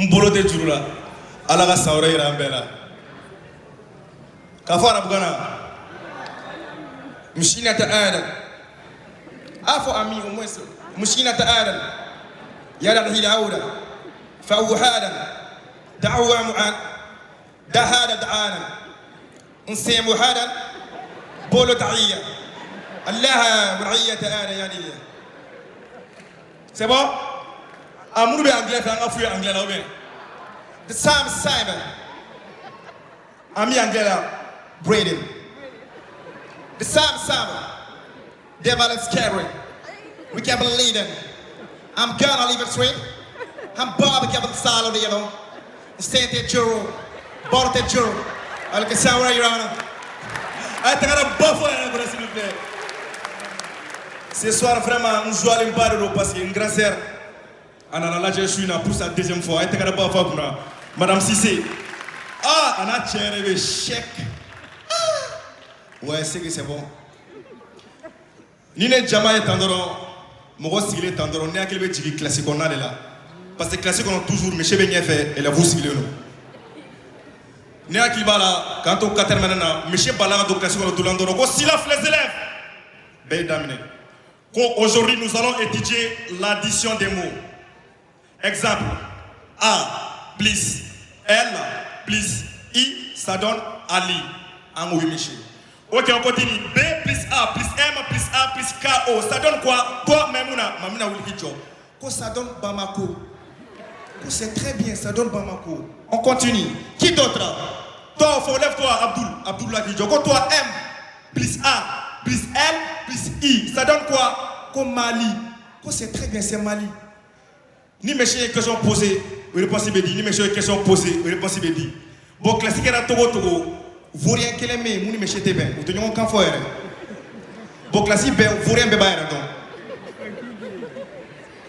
n bolo tɛ juru la ala ka san wɛrɛ yira an bɛɛ la k'a fɔ arabukan na مسكينة آدم عفوا أمي ومسلم مسكينة آدم يا هي داود فهو آدم دعوة معان ده هذا دعانا نسيم هذا بولو تعية الله مرعية آدم يا دي C'est bon? amuru bɛ anglais fɛ an ka f'u ye anglais la ou bien sam simon. Ami anglais la braden. The sam simon. Devil is scary. We can't believe them. I'm gonna leave it straight i'm Bob, with the style of the yellow stand there juro. Bought that juro. Look at essa hora, Your Honor. Aí tá cara bafora na próxima vez. Ce soir, vraiment, nous jouons à l'impair parce qu'il a une grâce. A la je suis là pour sa deuxième fois. A buffer pour Madame Sissé. Ah, on a tiré le chèque. Ouais, c'est que c'est bon. Ni ne jama ye tan dɔrɔn mɔgɔ sigilen tan dɔrɔn ne hakili bɛ jigin kilasi kɔnɔna de la parce que kilasi kɔnɔ toujours monsieur bɛ ɲɛfɛ élèves sigilen don ne hakili b'a la k'an to quatrième na monsieur bala ka don kilasi kɔnɔ dolan dɔrɔn ko silence les élèves bɛɛ ye aujourd'hui nous allons étudier l'addition des mots exemple a plus l plus i ça donne ali en oui monsieur Ok, on continue. B plus A plus M plus A plus KO. Ça donne quoi? Toi, Mamouna, Mamouna Wilkidjo. Quoi, ça donne Bamako. Quoi, c'est très bien, ça donne Bamako. On continue. Qui d'autre? Toi, faut lève-toi, Abdul. Abdul Lakidjo. Quoi, toi, M plus A plus L plus I. Ça donne quoi? Comme Mali. Quoi, c'est très bien, c'est Mali. Ni mes questions posées, réponse dit. Ni mes questions posées, réponse. Bon, classique est Togo Togo. misi tɛ bɛn u tɛ ɲɔgɔn kan fɔ yɛrɛ bon kilasi bɛɛ vaurien bɛɛ b'a yɛrɛ dɔn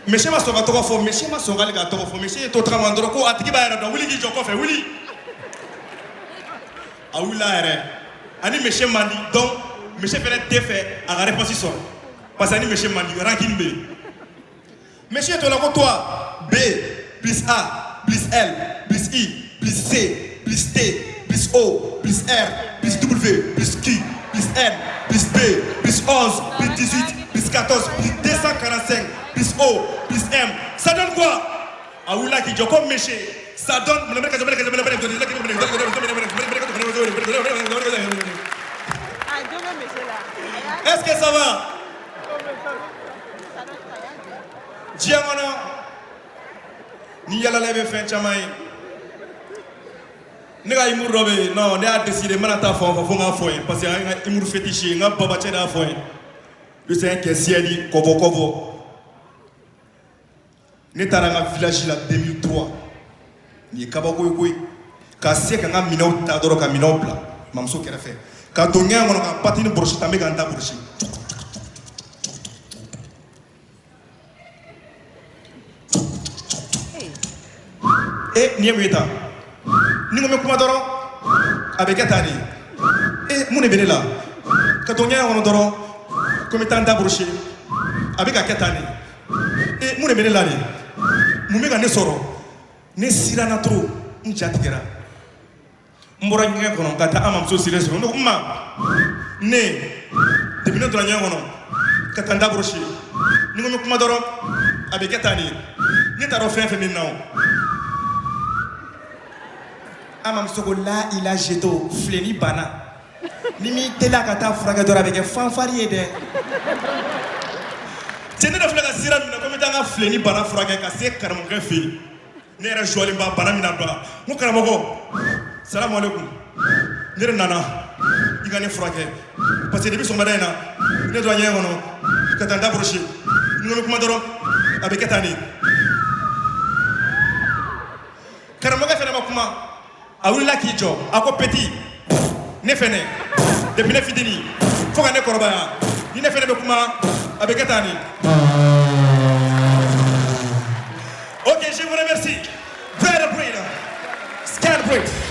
misi ma sɔn ka tɔgɔ fɔ misi ma sɔn k'ale ka tɔgɔ fɔ misi ye to tagama dɔrɔn ko a tigi b'a yɛrɛ dɔn wuli k'i jɔ kɔfɛ wuli a wulila yɛrɛ ani misi man di donc misi fɛnɛ tɛ fɛ a ka réponse parce que ani misi man di rancune bɛ yen misi ye to la ko toi B plus A plus L plus I plus C plus T plus O, plus R, plus W, plus Q, plus N, plus B, plus 11, plus 18, plus 14, plus 245, plus O, plus M. Ça donne quoi Ah oui, là, qui dit comme méché. Ça donne. Est-ce que ça va Diamono. Ni yala lebe fin chamay. ne ka humour dɔ bɛ yen non ne y'a décidé n bɛna taa fan fɔ fo n k'a fɔ yen parce que an ka humour fétiche ye n ka babacɛ de y'a fɔ yen lui c'est un kɛsiyɛli kɔbɔ kɔbɔ ne taara n ka village la 2003 nin ye kabako ye. Koyi ka se ka n ka minɛnw ta dɔrɔn ka minɛnw bila mamuso kɛrɛfɛ. Ka don ɲɛgɛn kɔnɔ ka pati ni bɔrɔsi ta n bɛ ka n da bɔrɔsi e nin ye mun ye tan? Ni ko n bɛ kuma dɔrɔn a bɛ kɛ tan de. E mun de bɛ ne la? Ka to ɲɛgɛn kɔnɔ dɔrɔn ko n bɛ taa n da borosi a bɛ ka kɛ tan de. E mun de bɛ ne la de? Mun bɛ ka ne sɔrɔ? Ne siranna trop n ja tigɛra. N bɔra ɲɛgɛn kɔnɔ ka taa an mamuso siren sɔrɔ. Ne ko n ma ne depuis ne donna ɲɛgɛn kɔnɔ ka taa n da borosi ni ko n bɛ kuma dɔrɔn a bɛ kɛ tan de. Ne t'a dɔn fɛn fɛn bɛ na o an mamuso ko la ila jeto fileni banna ni min teliya ka taa furakɛ dɔrɔn a bɛ kɛ fanfari ye dɛ cɛ ne dɔ filɛ ka sira minɛ ko n bɛ taa n ka fileni bana furakɛ ka se karamɔgɔkɛ fɛ yen ne yɛrɛ jɔlen ba bana min na don a n ko karamɔgɔ salamu aleykum ne de nana i ka ne furakɛ parce que depuis sɔgɔmada in na ne donna ɲɛgɛn kɔnɔ ka taa n da borosi ni ko n bɛ kuma dɔrɔn a bɛ kɛ tan de karamɔgɔkɛ fɛnɛ ma kuma a wulila k'i jɔ a ko peti ne fɛnɛ depuis ne fitini fo ka ne kɔrɔbaya ni ne fɛnɛ bɛ kuma a bɛ ok je vous remercie. Bread a bread. Scan.